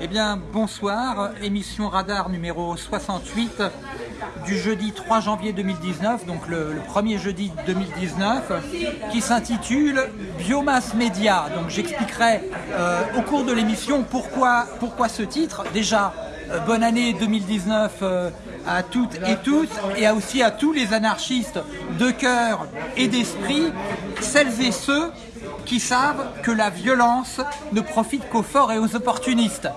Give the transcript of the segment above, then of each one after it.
Eh bien, bonsoir, émission Radar numéro 68 du jeudi 3 janvier 2019, donc le, premier jeudi 2019, qui s'intitule Biomasse Média. Donc j'expliquerai euh, au cours de l'émission pourquoi, pourquoi ce titre. Déjà, bonne année 2019 euh, à toutes et tous, et aussi à tous les anarchistes de cœur et d'esprit, celles et ceux qui savent que la violence ne profite qu'aux forts et aux opportunistes.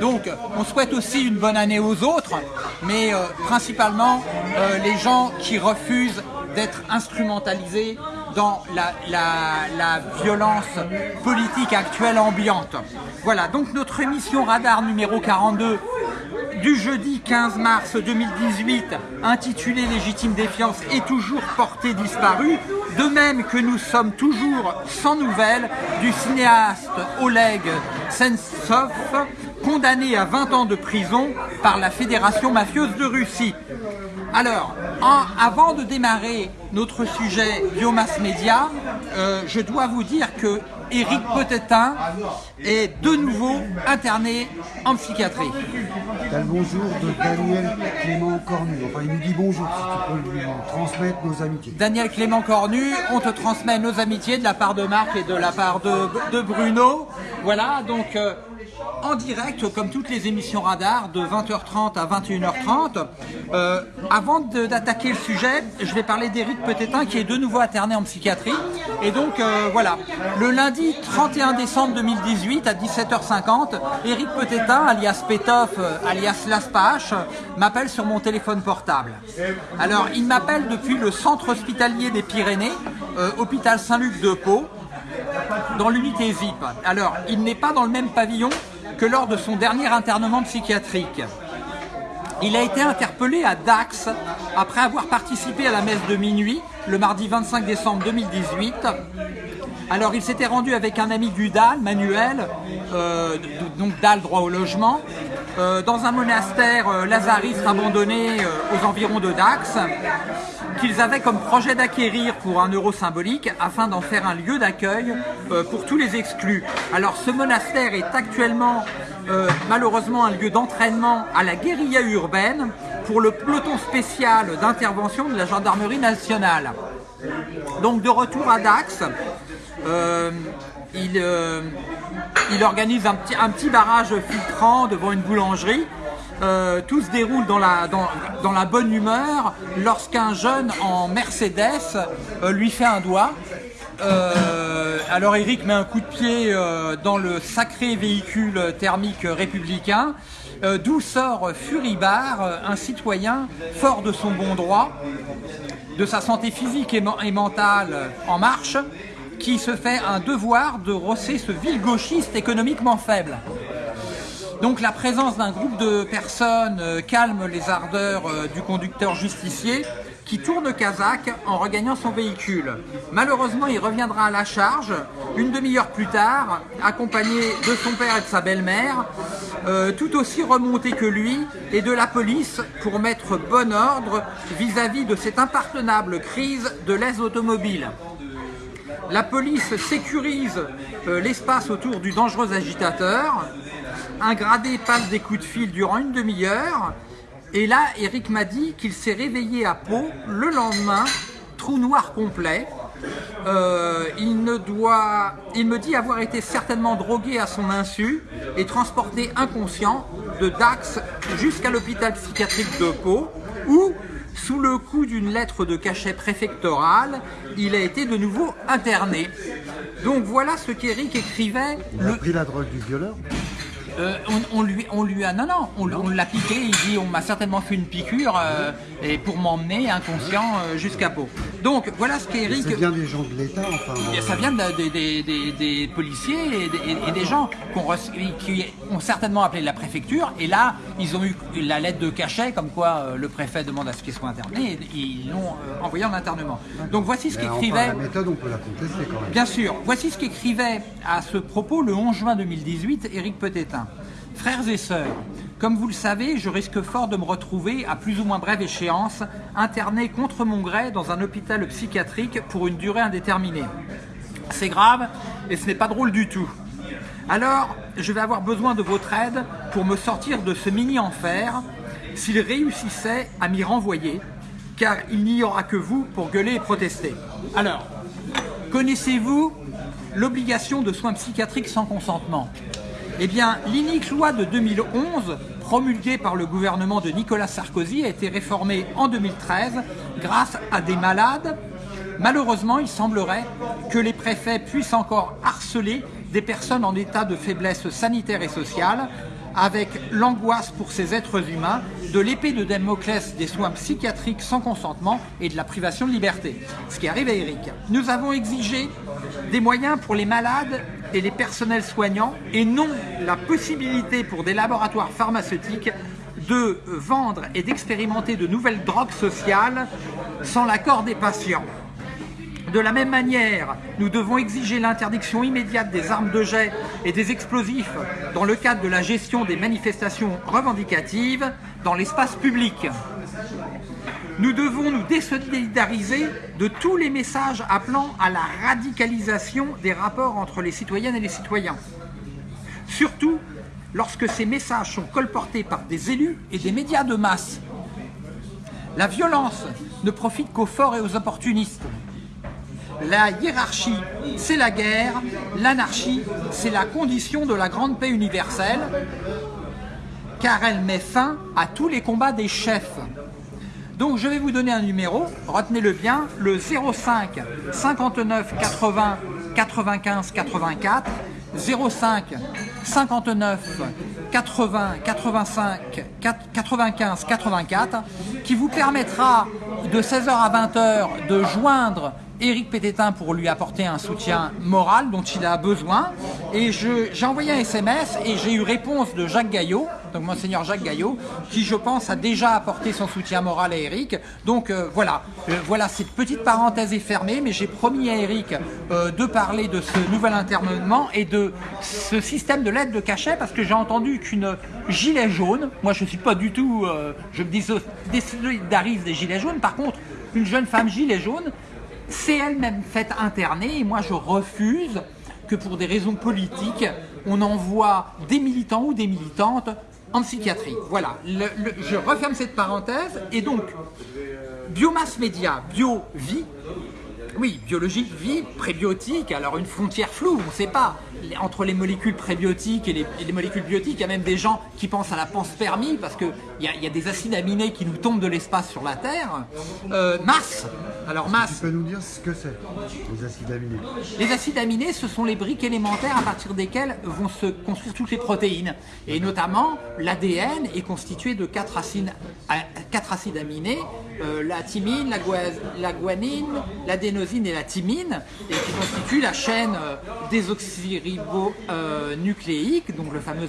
Donc, on souhaite aussi une bonne année aux autres, mais euh, principalement euh, les gens qui refusent d'être instrumentalisés dans la, violence politique actuelle ambiante. Voilà, donc notre émission Radar numéro 42 du jeudi 15 mars 2018, intitulée Légitime défiance, est toujours portée disparue, de même que nous sommes toujours sans nouvelles du cinéaste Oleg Sentsov, condamné à 20 ans de prison par la Fédération mafieuse de Russie. Alors, en- avant de démarrer notre sujet biomasse média, euh, je dois vous dire que Éric Potetin est de nouveau interné en psychiatrie. T'as le bonjour de Daniel Clément Cornu. Enfin, il nous dit bonjour, si tu peux lui transmettre nos amitiés. Daniel Clément Cornu, on te transmet nos amitiés de la part de Marc et de la part de, de Bruno. Voilà, donc euh, en direct, comme toutes les émissions radar, de 20h30 à 21h30. Euh, avant d'attaquer le sujet, je vais parler d'Éric Petétin qui est de nouveau interné en psychiatrie. Et donc euh, voilà, le lundi 31 décembre 2018 à 17h50, Éric Petétin, alias Pétoff, euh, alias Laspache, m'appelle sur mon téléphone portable. Alors, il m'appelle depuis le centre hospitalier des Pyrénées, hôpital Saint-Luc de Pau, dans l'unité ZIP. Alors, il n'est pas dans le même pavillon que lors de son dernier internement psychiatrique. Il a été interpellé à Dax après avoir participé à la messe de minuit le mardi 25 décembre 2018. Alors il s'était rendu avec un ami du DAL, Manuel, euh, donc DAL droit au logement, euh, dans un monastère euh, lazariste abandonné aux environs de Dax, qu'ils avaient comme projet d'acquérir pour un euro symbolique afin d'en faire un lieu d'accueil euh, pour tous les exclus. Alors ce monastère est actuellement euh, malheureusement un lieu d'entraînement à la guérilla urbaine pour le peloton spécial d'intervention de la gendarmerie nationale. Donc de retour à Dax, euh, il, organise un petit barrage filtrant devant une boulangerie. Euh, tout se déroule dans la, bonne humeur lorsqu'un jeune en Mercedes euh, lui fait un doigt. Euh, alors Eric met un coup de pied dans le sacré véhicule thermique républicain, d'où sort Furibard, un citoyen fort de son bon droit, de sa santé physique et, et mentale en marche, qui se fait un devoir de rosser ce vil gauchiste économiquement faible. Donc la présence d'un groupe de personnes euh, calme les ardeurs euh, du conducteur justicier qui tourne Kazakh en regagnant son véhicule. Malheureusement, il reviendra à la charge une demi-heure plus tard, accompagné de son père et de sa belle-mère, euh, tout aussi remonté que lui, et de la police pour mettre bon ordre vis-à-vis de cette impardonnable crise de l'aise automobile. La police sécurise l'espace autour du dangereux agitateur. Un gradé passe des coups de fil durant une demi-heure. Et là, Eric m'a dit qu'il s'est réveillé à Pau le lendemain, trou noir complet. Euh, il, ne doit, il me dit avoir été certainement drogué à son insu et transporté inconscient de Dax jusqu'à l'hôpital psychiatrique de Pau, où, sous le coup d'une lettre de cachet préfectorale, il a été de nouveau interné. Donc voilà ce qu'Eric écrivait Il a le, pris la drogue du violeur. Euh, on, lui, a, non, non, on, on l'a piqué. Il dit, on m'a certainement fait une piqûre euh, et pour m'emmener inconscient euh, jusqu'à Pau. Donc voilà ce qu'Eric. C'est bien des gens de l'État, enfin. Euh, Ça vient de- des- des- des- des policiers et des, et- et des gens qu'on qui ont certainement appelé la préfecture. Et là, ils ont eu la lettre de cachet, comme quoi euh, le préfet demande à ce qu'ils soient internés. Et ils l'ont euh, envoyé en internement. Donc voici ce mais enfin, qu'écrivait. la méthode, on peut la contester quand même. Bien sûr, voici ce qu'écrivait à ce propos le 11 juin 2018 Éric Petétin. Frères et sœurs, Comme vous le savez, je risque fort de me retrouver, à plus ou moins brève échéance, interné contre mon gré dans un hôpital psychiatrique pour une durée indéterminée. C'est grave et ce n'est pas drôle du tout. Alors, je vais avoir besoin de votre aide pour me sortir de ce mini-enfer s'il réussissait à m'y renvoyer, car il n'y aura que vous pour gueuler et protester. Alors, connaissez-vous l'obligation de soins psychiatriques sans consentement? Eh bien, l'inique loi de 2011, promulguée par le gouvernement de Nicolas Sarkozy, a été réformée en 2013 grâce à des malades. Malheureusement, il semblerait que les préfets puissent encore harceler des personnes en état de faiblesse sanitaire et sociale avec l'angoisse pour ces êtres humains de l'épée de Damoclès des soins psychiatriques sans consentement et de la privation de liberté. Ce qui arrive à Eric. Nous avons exigé des moyens pour les malades et les personnels soignants et non la possibilité pour des laboratoires pharmaceutiques de vendre et d'expérimenter de nouvelles drogues sociales sans l'accord des patients. De la même manière, nous devons exiger l'interdiction immédiate des armes de jet et des explosifs dans le cadre de la gestion des manifestations revendicatives dans l'espace public. Nous devons nous désolidariser de tous les messages appelant à la radicalisation des rapports entre les citoyennes et les citoyens. Surtout lorsque ces messages sont colportés par des élus et des médias de masse. La violence ne profite qu'aux forts et aux opportunistes. La hiérarchie, c'est la guerre. L'anarchie, c'est la condition de la grande paix universelle, car elle met fin à tous les combats des chefs. Donc je vais vous donner un numéro, retenez-le bien, le 05 59 80 95 84, 05 59 80 85 95 84, qui vous permettra de 16h à 20h de joindre Éric Pététin pour lui apporter un soutien moral dont il a besoin. Et j'ai envoyé un SMS et j'ai eu réponse de Jacques Gaillot, donc Monseigneur Jacques Gaillot, qui je pense a déjà apporté son soutien moral à Éric. Donc euh, voilà, euh, voilà, cette petite parenthèse est fermée, mais j'ai promis à Éric euh, de parler de ce nouvel internement et de ce système de l'aide de cachet, parce que j'ai entendu qu'une gilet jaune, moi je ne suis pas du tout, je me désolidarise des gilets jaunes, par contre, une jeune femme gilet jaune, c'est elle-même faite interner et moi je refuse que pour des raisons politiques, on envoie des militants ou des militantes en psychiatrie. Voilà, je referme cette parenthèse et donc, biomasse média, bio-vie, oui, biologique, vie, prébiotique, alors une frontière floue, on ne sait pas. Entre les molécules prébiotiques et les, molécules biotiques, il y a même des gens qui pensent à la panspermie parce qu'il y, a, y a des acides aminés qui nous tombent de l'espace sur la Terre. Euh, masse, alors masse. Tu peux nous dire ce que c'est, les acides aminés Les acides aminés, ce sont les briques élémentaires à partir desquelles vont se construire toutes les protéines. Et notamment, l'ADN est constitué de quatre acides, quatre acides aminés, euh, la thymine, la, la guanine, l'adénosine, et la thymine, et qui constituent la chaîne euh, désoxyribonucléique, donc le fameux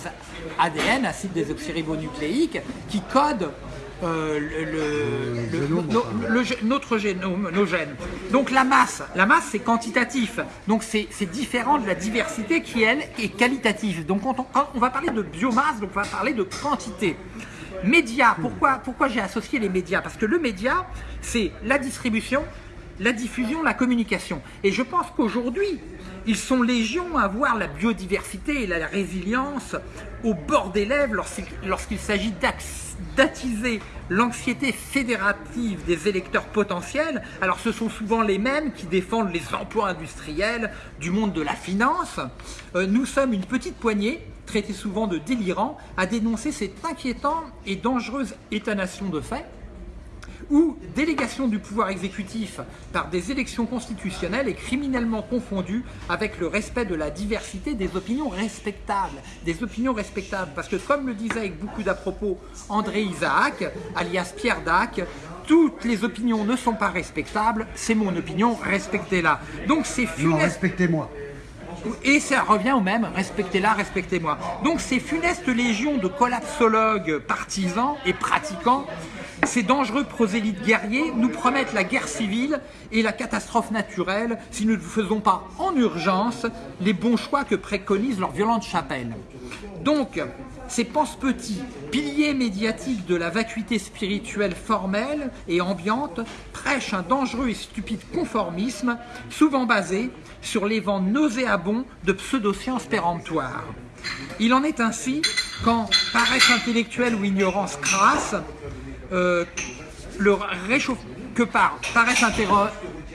ADN, acide désoxyribonucléique, qui code euh, le, notre génome, nos gènes. Donc la masse, la masse c'est quantitatif, donc c'est différent de la diversité qui elle est qualitative. Donc quand on, va parler de biomasse, donc on va parler de quantité. Médias, pourquoi, pourquoi j'ai associé les médias? Parce que le média, c'est la distribution, la diffusion, la communication. Et je pense qu'aujourd'hui, ils sont légions à voir la biodiversité et la résilience au bord des lèvres lorsqu'il s'agit d'attiser l'anxiété fédérative des électeurs potentiels. Alors ce sont souvent les mêmes qui défendent les emplois industriels du monde de la finance. Euh, nous sommes une petite poignée traitée souvent de délirants, à dénoncer cette inquiétante et dangereuse étonnation de fait ou délégation du pouvoir exécutif par des élections constitutionnelles est criminellement confondue avec le respect de la diversité des opinions respectables. Des opinions respectables, parce que comme le disait avec beaucoup d'à-propos André Isaac, alias Pierre Dac, toutes les opinions ne sont pas respectables, c'est mon opinion, respectez-la. Donc c'est funeste. respectez-moi. Et ça revient au même, respectez-la, respectez-moi. Donc ces funestes légions de collapsologues partisans et pratiquants ces dangereux prosélytes guerriers nous promettent la guerre civile et la catastrophe naturelle si nous ne faisons pas en urgence les bons choix que préconise leur violente chapelle. Donc, Ces pense-petits, piliers médiatiques de la vacuité spirituelle formelle et ambiante, prêchent un dangereux et stupide conformisme, souvent basé sur les vents nauséabonds de pseudosciences péremptoires. Il en est ainsi quand paresse intellectuelle ou ignorance crasse, euh, le réchauffement que par paresse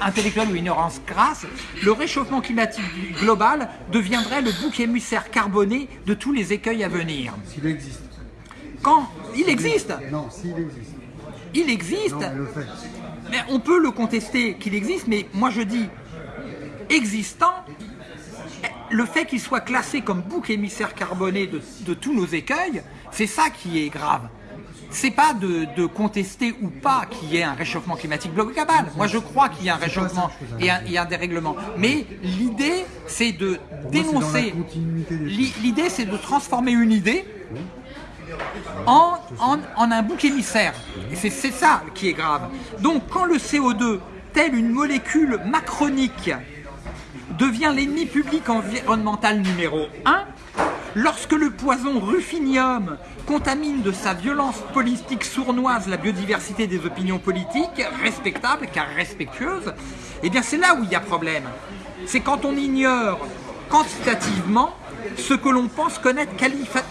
intellectuelle ou ignorance crasse, le réchauffement climatique global deviendrait le bouc émissaire carboné de tous les écueils à venir. S'il existe. Quand Il existe Non, s'il existe. Il existe Non, mais le fait. Mais on peut le contester qu'il existe, mais moi je dis existant, le fait qu'il soit classé comme bouc émissaire carboné de, de tous nos écueils, c'est ça qui est grave. C'est pas de, de contester ou pas qu'il y ait un réchauffement climatique global. Moi je crois qu'il y a un réchauffement et un, et un dérèglement. Mais l'idée c'est de dénoncer. L'idée c'est de transformer une idée en, en, en un bouc émissaire. Et c'est ça qui est grave. Donc quand le CO2, tel une molécule macronique, devient l'ennemi public environnemental numéro 1, lorsque le poison ruffinium contamine de sa violence politique sournoise la biodiversité des opinions politiques, respectables car respectueuses, eh bien c'est là où il y a problème. C'est quand on ignore quantitativement ce que l'on pense connaître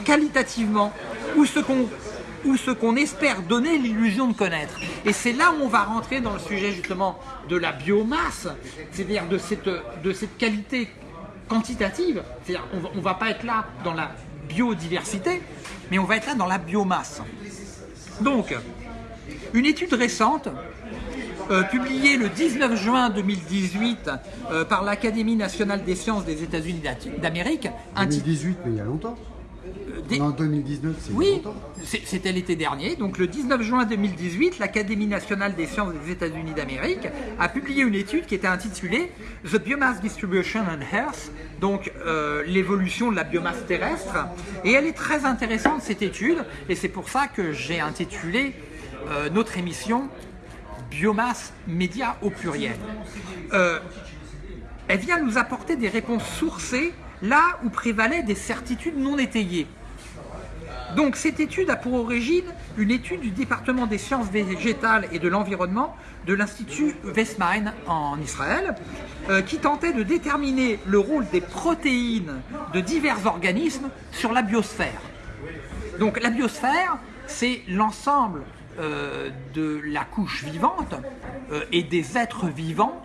qualitativement, ou ce qu'on espère donner l'illusion de connaître. Et c'est là où on va rentrer dans le sujet justement de la biomasse, c'est-à-dire de cette qualité quantitative. C'est-à-dire on on va pas être là dans la biodiversité, mais on va être là dans la biomasse. Donc, une étude récente, euh, publiée le 19 juin 2018 euh, par l'Académie nationale des sciences des États-Unis d'Amérique, intitulée 2018, mais il y a longtemps. Des- En 2019, c'est oui, c'était l'été dernier. Donc le 19 juin 2018, l'Académie nationale des sciences des États-Unis d'Amérique a publié une étude qui était intitulée The Biomass Distribution on Earth, donc euh, l'évolution de la biomasse terrestre. Et elle est très intéressante cette étude, et c'est pour ça que j'ai intitulé euh, notre émission Biomasse média au pluriel. Euh, elle vient nous apporter des réponses sourcées là où prévalaient des certitudes non étayées. Donc cette étude a pour origine une étude du département des sciences végétales et de l'environnement de l'Institut Westmine en Israël, euh, qui tentait de déterminer le rôle des protéines de divers organismes sur la biosphère. Donc la biosphère, c'est l'ensemble euh, de la couche vivante euh, et des êtres vivants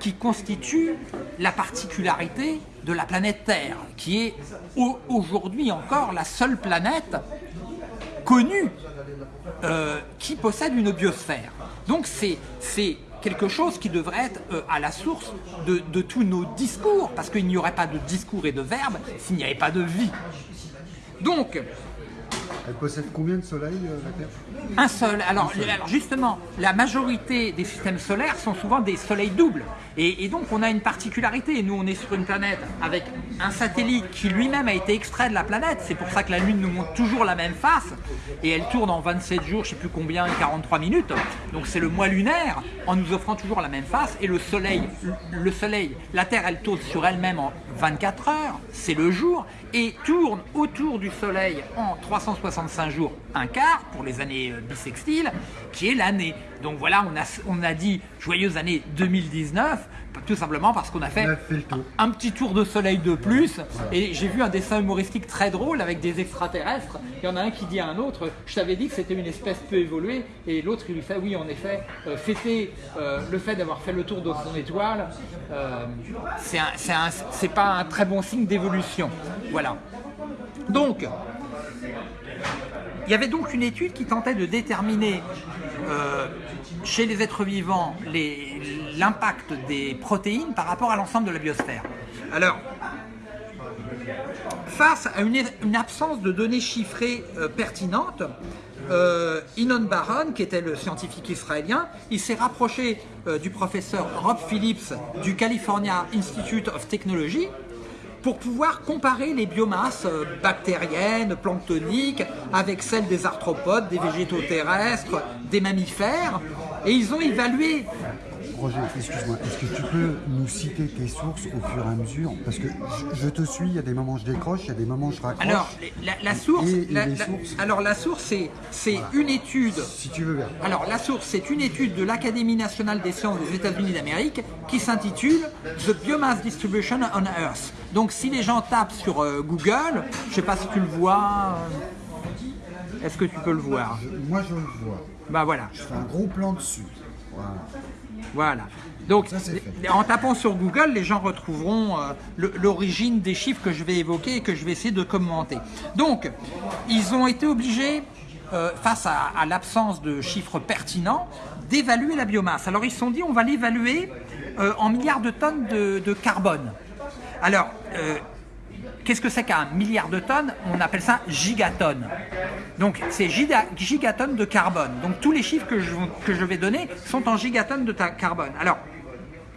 qui constituent la particularité de la planète Terre, qui est au- aujourd'hui encore la seule planète connue euh, qui possède une biosphère. Donc c'est quelque chose qui devrait être euh, à la source de, de tous nos discours, parce qu'il n'y aurait pas de discours et de verbes s'il n'y avait pas de vie. Donc, Elle possède combien de soleils, euh, la Terre? un seul. Alors, alors justement, la majorité des systèmes solaires sont souvent des soleils doubles. Et, donc on a une particularité. Nous, on est sur une planète avec un satellite qui lui-même a été extrait de la planète. C'est pour ça que la Lune nous montre toujours la même face. Et elle tourne en 27 jours, je sais plus combien, 43 minutes. Donc c'est le mois lunaire en nous offrant toujours la même face. Et le Soleil, le Soleil, la Terre, elle tourne sur elle-même en 24 heures. C'est le jour. Et tourne autour du Soleil en 365 jours, un quart pour les années euh, bissextiles, qui est l'année. Donc voilà, on a, on a dit joyeuse année 2019, tout simplement parce qu'on a fait a un petit tour de soleil de plus. Et j'ai vu un dessin humoristique très drôle avec des extraterrestres. Il y en a un qui dit à un autre Je t'avais dit que c'était une espèce peu évoluée. Et l'autre, il lui fait Oui, en effet, euh, fêter euh, le fait d'avoir fait le tour de son étoile, euh, c'est pas un très bon signe d'évolution. Voilà. Donc, il y avait donc une étude qui tentait de déterminer euh, chez les êtres vivants l'impact des protéines par rapport à l'ensemble de la biosphère. Alors, face à une, absence de données chiffrées euh, pertinentes, euh, Inon Baron, qui était le scientifique israélien, il s'est rapproché euh, du professeur Rob Phillips du California Institute of Technology pour pouvoir comparer les biomasses euh, bactériennes, planctoniques, avec celles des arthropodes, des végétaux terrestres, des mammifères. Et ils ont évalué projet, excuse-moi, est-ce que tu peux nous citer tes sources au fur et à mesure? Parce que je, je te suis, il y a des moments je décroche, il y a des moments je raccroche. Alors, la, la source, Et- et la- les la- sources alors la source, c'est une étude. Si tu veux bien. Alors la source, c'est une étude de l'Académie nationale des sciences des États-Unis d'Amérique qui s'intitule The Biomass Distribution on Earth. Donc si les gens tapent sur euh, Google, je sais pas si tu le vois. euh, Est-ce que tu peux le voir? Je- moi je le vois. Bah voilà. Je fais un gros plan dessus. Voilà. Voilà. Donc, Ça, en tapant sur Google, les gens retrouveront euh, l'origine des chiffres que je vais évoquer et que je vais essayer de commenter. Donc, ils ont été obligés, euh, face à, à l'absence de chiffres pertinents, d'évaluer la biomasse. Alors, ils se sont dit, on va l'évaluer euh, en milliards de tonnes de, de carbone. Alors, Qu'est-ce que c'est qu'un milliard de tonnes On appelle ça gigatonnes. Donc c'est giga- gigatonnes de carbone. Donc tous les chiffres que je, que je vais donner sont en gigatonnes de carbone. Alors,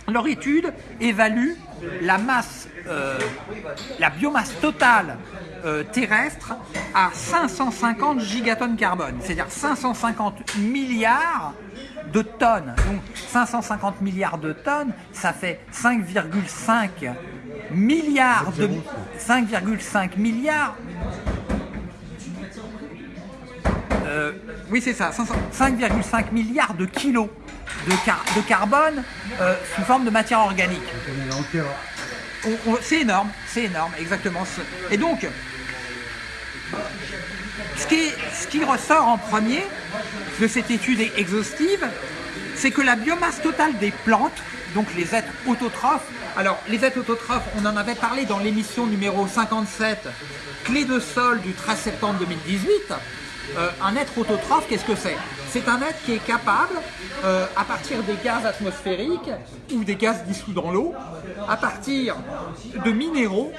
leur étude évalue la masse, euh, la biomasse totale euh, terrestre à 550 gigatonnes carbone, c'est-à-dire 550 milliards de tonnes. Donc 550 milliards de tonnes, ça fait 5,5 milliards de 5,5 milliards. Euh, oui, c'est ça, 500 5,5 milliards de kilos de, car- de carbone euh, sous forme de matière organique. C'est énorme, c'est énorme, exactement. Et donc, ce qui, ce qui ressort en premier de cette étude exhaustive, c'est que la biomasse totale des plantes, donc les êtres autotrophes, alors les êtres autotrophes, on en avait parlé dans l'émission numéro 57, Clé de sol du 13 septembre 2018. Euh, un être autotrophe, qu'est-ce que c'est? C'est un être qui est capable, euh, à partir des gaz atmosphériques ou des gaz dissous dans l'eau, à partir de minéraux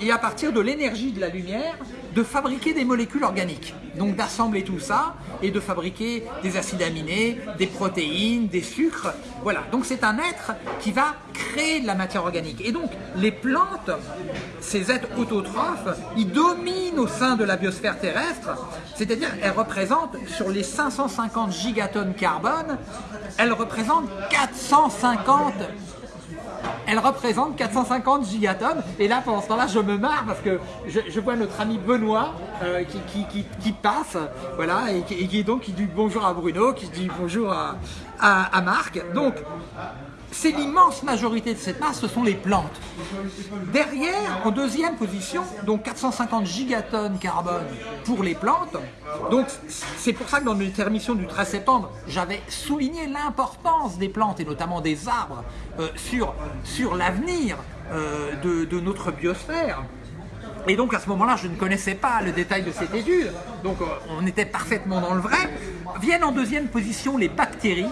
et à partir de l'énergie de la lumière, de fabriquer des molécules organiques. Donc d'assembler tout ça et de fabriquer des acides aminés, des protéines, des sucres. Voilà, donc c'est un être qui va créer de la matière organique. Et donc les plantes, ces êtres autotrophes, ils dominent au sein de la biosphère terrestre, c'est-à-dire elles représentent sur les 550 gigatonnes carbone, elles représentent 450 elle représente 450 gigatonnes. Et là, pendant ce temps-là, je me marre parce que je, vois notre ami Benoît euh, qui, passe, voilà, et qui, et qui donc qui dit bonjour à Bruno, qui dit bonjour à, à, à Marc. Donc, c'est l'immense majorité de cette masse, ce sont les plantes. Derrière, en deuxième position, donc 450 gigatonnes carbone pour les plantes. Donc c'est pour ça que dans notre émission du 13 septembre, j'avais souligné l'importance des plantes et notamment des arbres euh, sur, sur l'avenir euh, de, de notre biosphère. Et donc à ce moment-là, je ne connaissais pas le détail de cette étude, donc euh, on était parfaitement dans le vrai. Viennent en deuxième position les bactéries.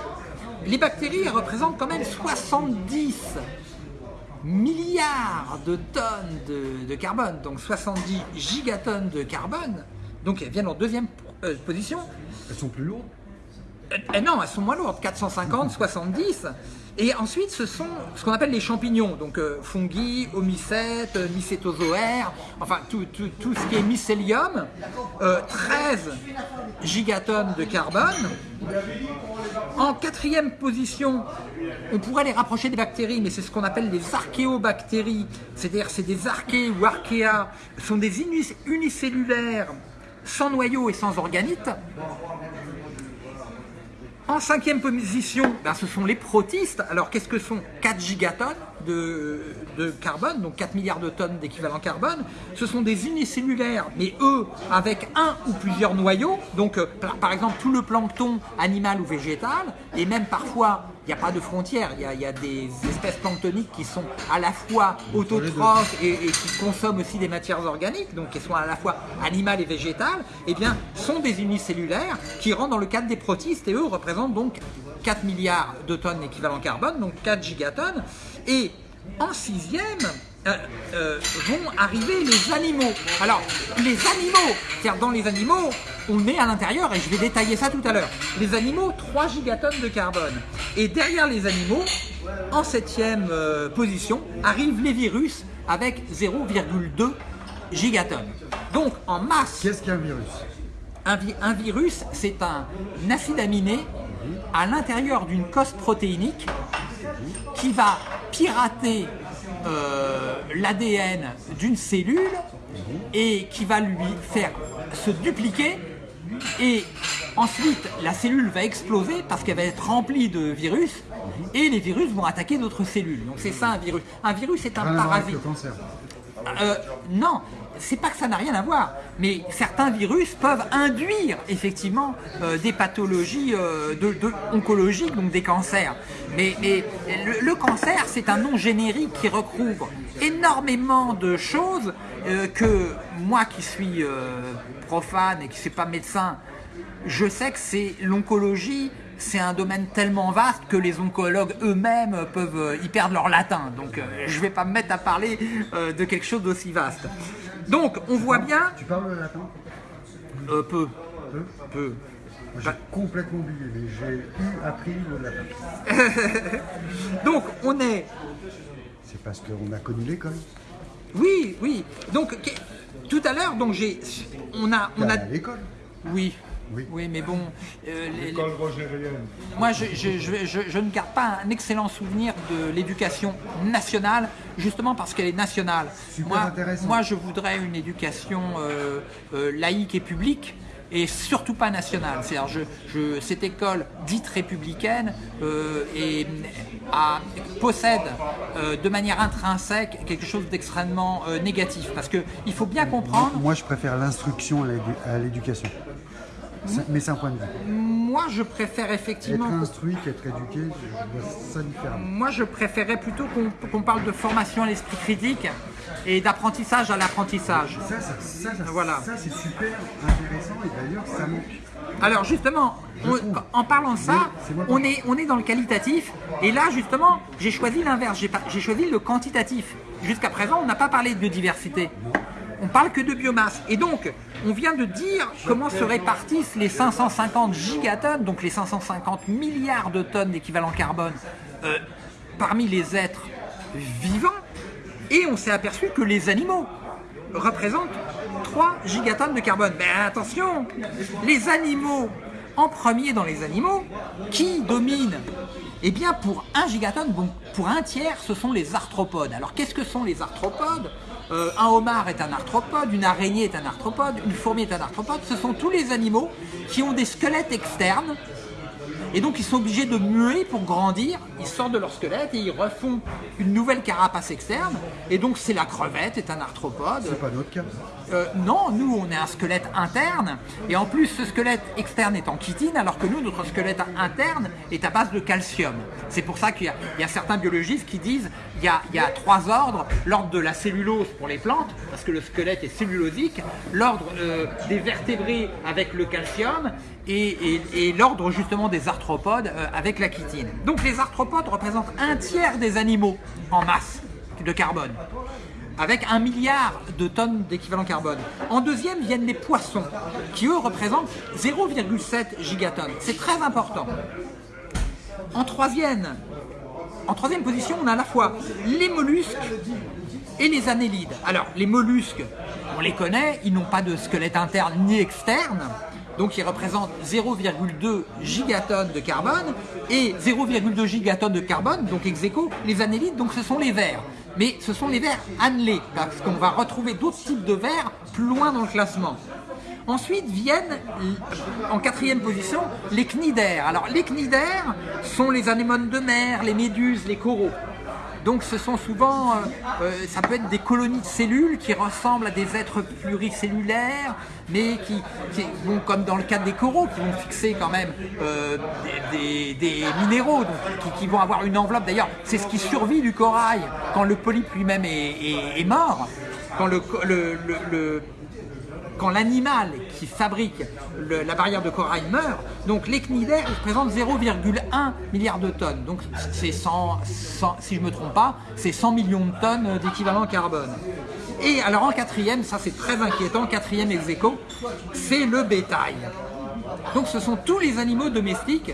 Les bactéries elles représentent quand même 70 milliards de tonnes de, de carbone, donc 70 gigatonnes de carbone. Donc elles viennent en deuxième euh, position. Elles sont plus lourdes? Euh, euh, non, elles sont moins lourdes, 450, 70. Et ensuite, ce sont ce qu'on appelle les champignons, donc euh, fungi, homicètes, euh, mycétozoaires, enfin tout, ce qui est mycélium, euh, 13 gigatonnes de carbone. En quatrième position, on pourrait les rapprocher des bactéries, mais c'est ce qu'on appelle les archéobactéries, c'est-à-dire c'est des archées ou archéas, sont des unicellulaires sans noyau et sans organite. En cinquième position, ben, ce sont les protistes. Alors qu'est-ce que sont 4 gigatonnes? De, de carbone, donc 4 milliards de tonnes d'équivalent carbone Ce sont des unicellulaires, mais eux avec un ou plusieurs noyaux. Donc euh, par, exemple tout le plancton animal ou végétal, et même parfois il n'y a pas de frontières, il y a, il y a des espèces planctoniques qui sont à la fois autotrophes et, et qui consomment aussi des matières organiques, donc qui sont à la fois animales et végétales, eh bien, sont des unicellulaires qui rentrent dans le cadre des protistes et eux représentent donc 4 milliards de tonnes d'équivalent carbone, donc 4 gigatonnes. Et en sixième, euh, euh, vont arriver les animaux. Alors, les animaux, c'est-à-dire dans les animaux, on est à l'intérieur et je vais détailler ça tout à l'heure. Les animaux, 3 gigatonnes de carbone. Et derrière les animaux, en septième euh, position, arrivent les virus avec 0,2 gigatonnes. Donc, en masse, Qu'est-ce qu'un virus? un, vi- un virus, c'est un acide aminé à l'intérieur d'une cosse protéinique qui va pirater euh, l'ADN d'une cellule et qui va lui faire se dupliquer et ensuite la cellule va exploser parce qu'elle va être remplie de virus et les virus vont attaquer d'autres cellules. Donc c'est ça un virus. Un virus est un Rien avec parasite. le cancer. Euh, non, c'est pas que ça n'a rien à voir, mais certains virus peuvent induire effectivement euh, des pathologies euh, de, de- oncologiques, donc des cancers. Mais, mais le, le cancer, c'est un nom générique qui recouvre énormément de choses euh, que moi qui suis profane et qui ne suis pas médecin, je sais que c'est l'oncologie, c'est un domaine tellement vaste que les oncologues eux-mêmes peuvent euh, y perdre leur latin. Donc euh, je ne vais pas me mettre à parler euh, de quelque chose d'aussi vaste. Donc on voit bien, Tu parles le latin euh, peu, Peu? Peu. J'ai complètement oublié, mais j'ai eu appris le latin. Donc on est, C'est parce qu'on a connu l'école. oui, oui. Donc tout à l'heure, donc j'ai, on a, on T'es a, allé à l'école. oui. Oui. Oui, mais bon, euh, les- les- École rogérienne. Moi, je, je- je- je- je ne garde pas un excellent souvenir de l'éducation nationale, justement parce qu'elle est nationale. Super moi, intéressant. moi, je voudrais une éducation euh, euh, laïque et publique, et surtout pas nationale. C'est-à-dire, je, je- cette école dite républicaine euh, a- possède euh, de manière intrinsèque quelque chose d'extrêmement euh, négatif, parce que il faut bien comprendre. Moi, je préfère l'instruction à l'édu- à l'éducation. Mais c'est un point de vue. Moi, je préfère Être effectivement. instruit qu'être éduqué, je vois ça différemment. Moi, je préférais plutôt qu'on qu'on parle de formation à l'esprit critique et d'apprentissage à l'apprentissage. Ça, ça, ça, ça, Voilà. ça, c'est super intéressant et d'ailleurs, ça manque. Alors justement, on- en parlant de ça, on est, on est dans le qualitatif. Et là, justement, j'ai choisi l'inverse. J'ai choisi le quantitatif. Jusqu'à présent, on n'a pas parlé de biodiversité. On parle que de biomasse. Et donc, on vient de dire comment se répartissent les 550 gigatonnes, donc les 550 milliards de tonnes d'équivalent carbone, euh, parmi les êtres vivants. Et on s'est aperçu que les animaux représentent 3 gigatonnes de carbone. Mais attention, les animaux, en premier dans les animaux, qui dominent? Eh bien, pour 1 gigatonne, pour un tiers, ce sont les arthropodes. Alors, qu'est-ce que sont les arthropodes? Euh, Un homard est un arthropode, une araignée est un arthropode, une fourmi est un arthropode. Ce sont tous les animaux qui ont des squelettes externes et donc ils sont obligés de muer pour grandir, ils sortent de leur squelette et ils refont une nouvelle carapace externe. Et donc c'est la crevette, est un arthropode. C'est pas notre cas. Euh, non, nous on est un squelette interne. Et en plus ce squelette externe est en chitine alors que nous notre squelette interne est à base de calcium. C'est pour ça qu'il y, a- certains biologistes qui disent il y a, trois ordres, l'ordre de la cellulose pour les plantes parce que le squelette est cellulosique, l'ordre euh, des vertébrés avec le calcium. Et l'ordre justement des arthropodes euh, avec la chitine. Donc les arthropodes représentent un tiers des animaux en masse de carbone avec un milliard de tonnes d'équivalent carbone. En deuxième viennent les poissons, qui eux représentent 0,7 gigatonnes. C'est très important. En troisième, position, on a à la fois les mollusques et les annélides. Alors, les mollusques, on les connaît, ils n'ont pas de squelette interne ni externe, donc ils représentent 0,2 gigatonnes de carbone, et 0,2 gigatonnes de carbone, donc ex les annélides, donc ce sont les vers. Mais ce sont les vers annelés, parce qu'on va retrouver d'autres types de vers plus loin dans le classement. Ensuite viennent, en quatrième position, les cnidaires. Alors les cnidaires sont les anémones de mer, les méduses, les coraux. Donc ce sont souvent, euh, euh, ça peut être des colonies de cellules qui ressemblent à des êtres pluricellulaires, mais qui, qui vont, comme dans le cas des coraux, qui vont fixer quand même euh, des, minéraux, qui, vont avoir une enveloppe. D'ailleurs, c'est ce qui survit du corail quand le polype lui-même est, mort, quand le- quand l'animal qui fabrique la barrière de corail meurt, donc les cnidaires représentent 0,1 milliard de tonnes. Donc c'est 100, 100 si je me trompe pas, c'est 100 millions de tonnes d'équivalent carbone. Et alors en quatrième, ça c'est très inquiétant, quatrième ex c'est le bétail. Donc ce sont tous les animaux domestiques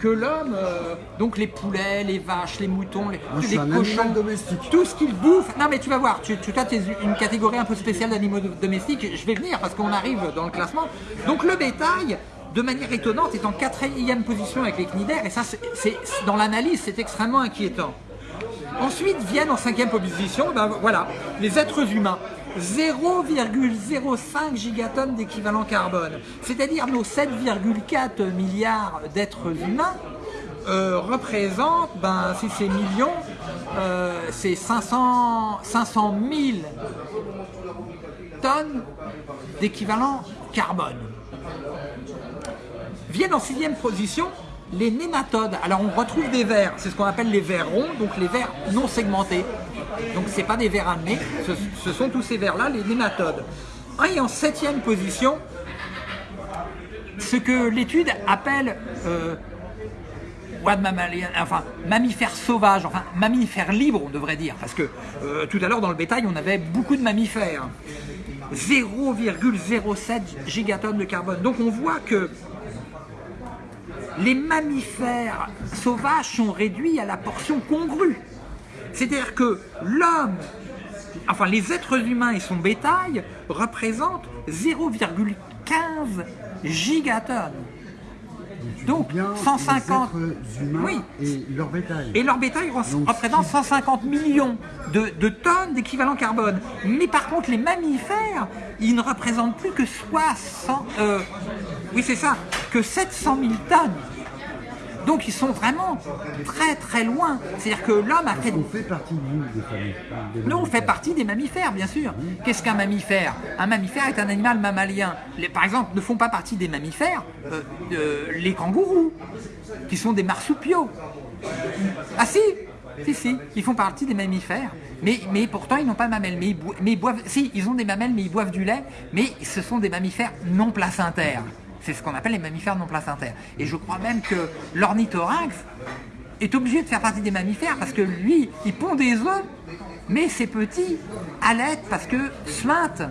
que l'homme, euh, donc les poulets, les vaches, les moutons, les, cochons, domestique. tout ce qu'ils bouffent. Non mais tu vas voir, tu, tu toi tu es une catégorie un peu spéciale d'animaux do- domestiques. Je vais venir parce qu'on arrive dans le classement. Donc le bétail, de manière étonnante, est en quatrième position avec les cnidaires, et ça, c'est dans l'analyse, c'est extrêmement inquiétant. Ensuite viennent en cinquième position, ben voilà, les êtres humains. 0,05 gigatonnes d'équivalent carbone. C'est-à-dire nos 7,4 milliards d'êtres humains euh, représentent, ben, si c'est millions, euh, c'est 500, 500 000 tonnes d'équivalent carbone. Viennent en sixième position les nématodes. Alors on retrouve des vers, c'est ce qu'on appelle les vers ronds, donc les vers non segmentés. Donc ce pas des vers amenés, ce, sont tous ces vers-là, les nématodes. Et en septième position, ce que l'étude appelle euh, mammifères sauvages, enfin mammifères libres on devrait dire, parce que euh, tout à l'heure dans le bétail on avait beaucoup de mammifères. 0,07 gigatonnes de carbone. Donc on voit que les mammifères sauvages sont réduits à la portion congrue. C'est-à-dire que l'homme, enfin les êtres humains et son bétail représentent 0,15 gigatonnes. Donc 150 oui. et leur bétail. Et leur bétail représente 150 millions de, tonnes d'équivalent carbone. Mais par contre, les mammifères, ils ne représentent plus que 60, euh, oui c'est ça, que 700 000 tonnes. Donc ils sont vraiment très très loin. C'est-à-dire que l'homme a fait... On fait partie des familles. Nous, on fait partie des mammifères, bien sûr. Qu'est-ce qu'un mammifère? Un mammifère est un animal mammalien. par exemple, ne font pas partie des mammifères euh, les kangourous, qui sont des marsupiaux. Ah si si, si, ils font partie des mammifères, mais, mais pourtant ils n'ont pas de mamelles. Mais mais ils boivent, si, ils ont des mamelles, mais ils boivent du lait, mais ce sont des mammifères non placentaires. C'est ce qu'on appelle les mammifères non placentaires. Et je crois même que l'ornithorynx est obligé de faire partie des mammifères parce que lui, il pond des œufs, mais ces petits allaitent parce que suintent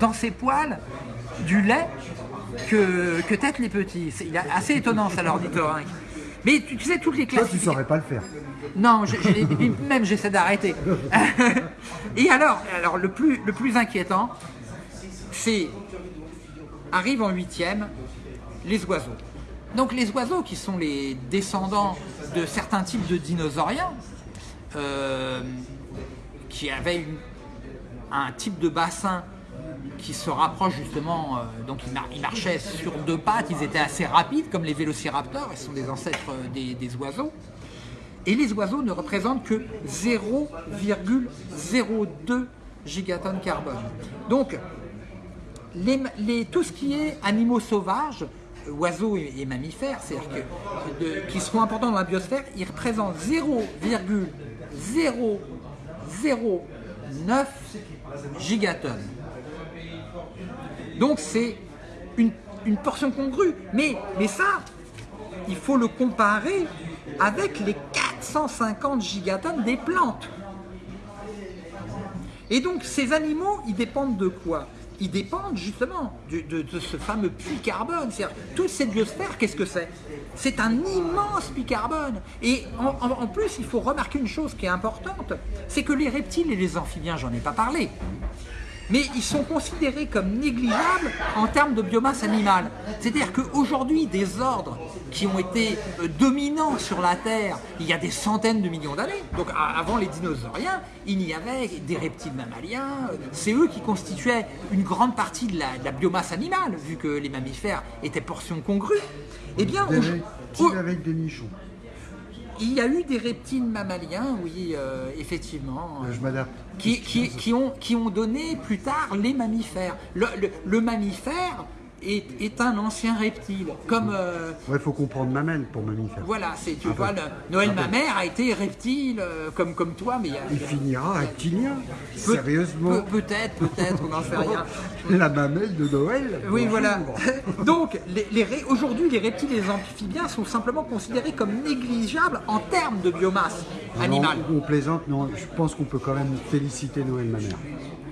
dans ses poils du lait que, que têtent les petits. C'est assez étonnant ça l'ornithorynx. Mais tu, sais, toutes les classes... Toi, tu saurais pas le faire. Non, même j'essaie d'arrêter. Et alors, alors le, plus, le plus inquiétant, c'est arrive en huitième les oiseaux. Donc les oiseaux qui sont les descendants de certains types de dinosauriens, euh, qui avaient un type de bassin qui se rapproche justement, euh, donc ils, marchaient sur deux pattes, ils étaient assez rapides comme les vélociraptors, ils sont des ancêtres euh, des, oiseaux. Et les oiseaux ne représentent que 0,02 gigatonnes carbone. Donc tout ce qui est animaux sauvages, oiseaux et, mammifères, c'est-à-dire qui seront importants dans la biosphère, ils représentent 0,009 gigatonnes. Donc c'est une, portion congrue. Mais, mais ça, il faut le comparer avec les 450 gigatonnes des plantes. Et donc ces animaux, ils dépendent de quoi? Ils dépendent justement de, ce fameux puits carbone. Toute cette biosphère, qu'est-ce que c'est? C'est un immense puits carbone. Et en, plus, il faut remarquer une chose qui est importante, c'est que les reptiles et les amphibiens, j'en ai pas parlé, mais ils sont considérés comme négligeables en termes de biomasse animale. C'est-à-dire qu'aujourd'hui, des ordres qui ont été euh, dominants sur la Terre il y a des centaines de millions d'années, donc avant les dinosauriens, il y avait des reptiles mammaliens, euh, c'est eux qui constituaient une grande partie de la, biomasse animale, vu que les mammifères étaient portions congrues. Eh bien, avec des nichons. Il y a eu des reptiles mammaliens, oui, euh, effectivement. Je m'adapte. Qui, qui, ont, qui ont donné plus tard les mammifères. le mammifère, est, un ancien reptile. Comme. Euh, il faut comprendre mamelle pour mammifère. Voilà, c'est tu ah vois, Noël ma mère a été reptile euh, comme comme toi, mais il finira reptilien. Sérieusement. peut-être, peut-être, on n'en sait rien. La mamelle de Noël. Oui, voilà. Donc, les, aujourd'hui, les reptiles et les amphibiens sont simplement considérés comme négligeables en termes de biomasse animale. on plaisante, non. Je pense qu'on peut quand même féliciter Noël ma mère.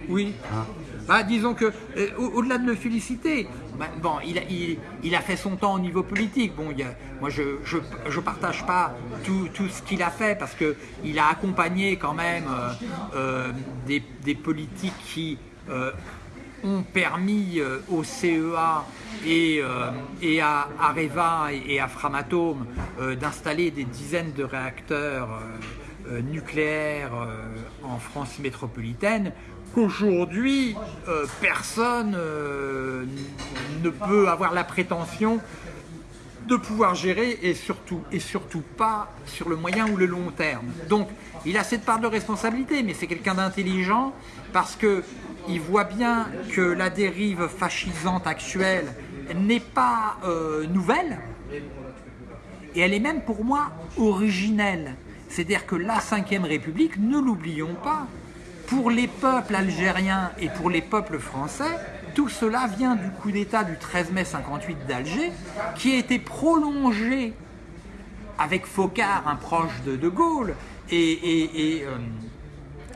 Oui. Hein bah, disons que, euh, au-delà de le féliciter, bon, il a, fait son temps au niveau politique. Bon, moi, je ne partage pas tout, ce qu'il a fait parce qu'il a accompagné quand même euh, euh, des, politiques qui ont permis euh, au CEA et, euh, et à Areva et, à Framatome euh, d'installer des dizaines de réacteurs euh, euh, nucléaires euh, en France métropolitaine qu'aujourd'hui euh, personne euh, ne peut avoir la prétention de pouvoir gérer et surtout, et surtout pas sur le moyen ou le long terme. Donc il a cette part de responsabilité, mais c'est quelqu'un d'intelligent parce que il voit bien que la dérive fascisante actuelle n'est pas euh, nouvelle et elle est même pour moi originelle. C'est-à-dire que la Ve République, ne l'oublions pas, pour les peuples algériens et pour les peuples français, tout cela vient du coup d'État du 13 mai 58 d'Alger, qui a été prolongé avec Focard, un proche de De Gaulle, et, et, euh,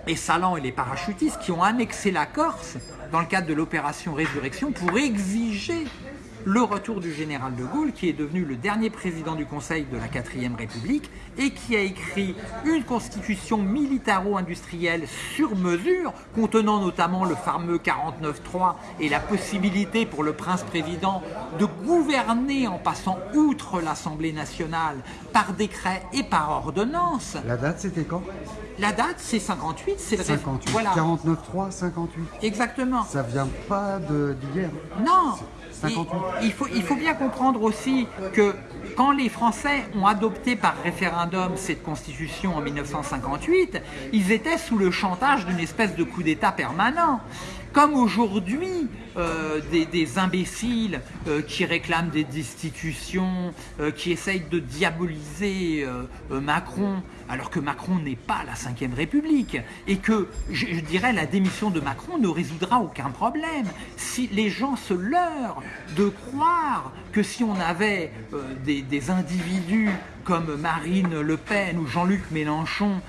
et Salan et les parachutistes qui ont annexé la Corse dans le cadre de l'opération Résurrection pour exiger le retour du général de Gaulle, qui est devenu le dernier président du Conseil de la 4ème République et qui a écrit une constitution militaro-industrielle sur mesure, contenant notamment le fameux 49.3 et la possibilité pour le prince-président de gouverner en passant outre l'Assemblée nationale par décret et par ordonnance. La date, c'était quand? La date, c'est 58, c'est le 58. Voilà, 49.3, 58. exactement. Ça vient pas de- d'hier. Non, 58. il, il faut, il faut bien comprendre aussi que quand les Français ont adopté par référendum cette constitution en 1958, ils étaient sous le chantage d'une espèce de coup d'État permanent. Comme aujourd'hui, euh, des, imbéciles euh, qui réclament des destitutions, euh, qui essayent de diaboliser Macron, alors que Macron n'est pas la Ve République, et que, je, dirais, la démission de Macron ne résoudra aucun problème. Si les gens se leurrent de croire que si on avait des, individus comme Marine Le Pen ou Jean-Luc Mélenchon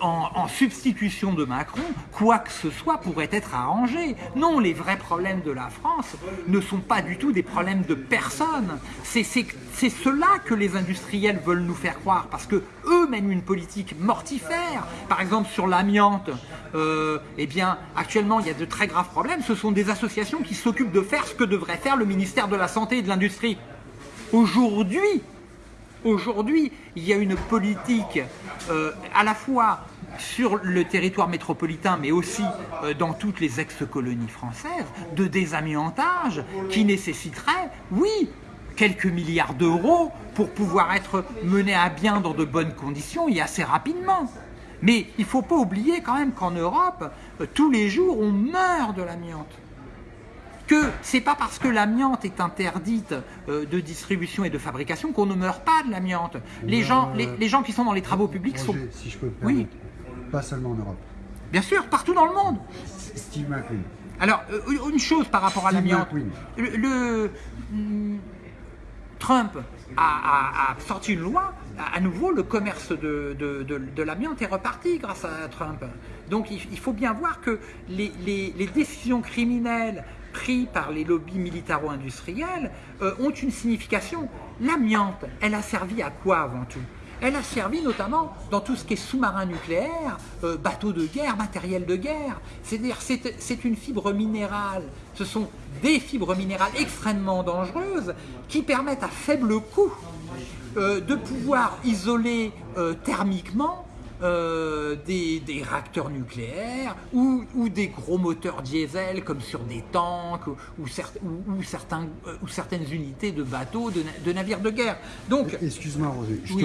en, en substitution de Macron, quoi que ce soit pourrait être arrangé. Non, les vrais problèmes de la France ne sont pas du tout des problèmes de personne. C'est cela que les industriels veulent nous faire croire, parce que eux mènent une politique mortifère. Par exemple, sur l'amiante, euh, eh actuellement, il y a de très graves problèmes. Ce sont des associations qui s'occupent de faire ce que devrait faire le ministère de la Santé et de l'Industrie. Aujourd'hui, Aujourd'hui, il y a une politique euh, à la fois sur le territoire métropolitain, mais aussi euh, dans toutes les ex-colonies françaises, de désamiantage qui nécessiterait, oui, quelques milliards d'euros pour pouvoir être mené à bien dans de bonnes conditions et assez rapidement. Mais il ne faut pas oublier quand même qu'en Europe, euh, tous les jours, on meurt de l'amiante que c'est pas parce que l'amiante est interdite euh, de distribution et de fabrication qu'on ne meurt pas de l'amiante. Les gens, les, les gens qui sont dans les travaux publics sont, si je peux me Oui. Pas seulement en Europe. bien sûr, partout dans le monde. Steve McQueen. Alors, euh, une chose par rapport à l'amiante. Le, le- hum, Trump a, a- a sorti une loi. À à nouveau, le commerce de, de- de- de l'amiante est reparti grâce à Trump. Donc, il, il faut bien voir que les, les- les décisions criminelles prises par les lobbies militaro-industriels euh, ont une signification. L'amiante, elle a servi à quoi avant tout? Elle a servi notamment dans tout ce qui est sous-marin nucléaire, euh, bateaux de guerre, matériel de guerre. C'est-à-dire c'est c'est une fibre minérale. Ce sont des fibres minérales extrêmement dangereuses qui permettent à faible coût euh, de pouvoir isoler euh, thermiquement euh, des, des réacteurs nucléaires ou, ou des gros moteurs diesel comme sur des tanks ou, ou cer- ou- ou certains, euh, ou certaines unités de bateaux, de, na- de navires de guerre. Donc, Excuse-moi, Roger. je te.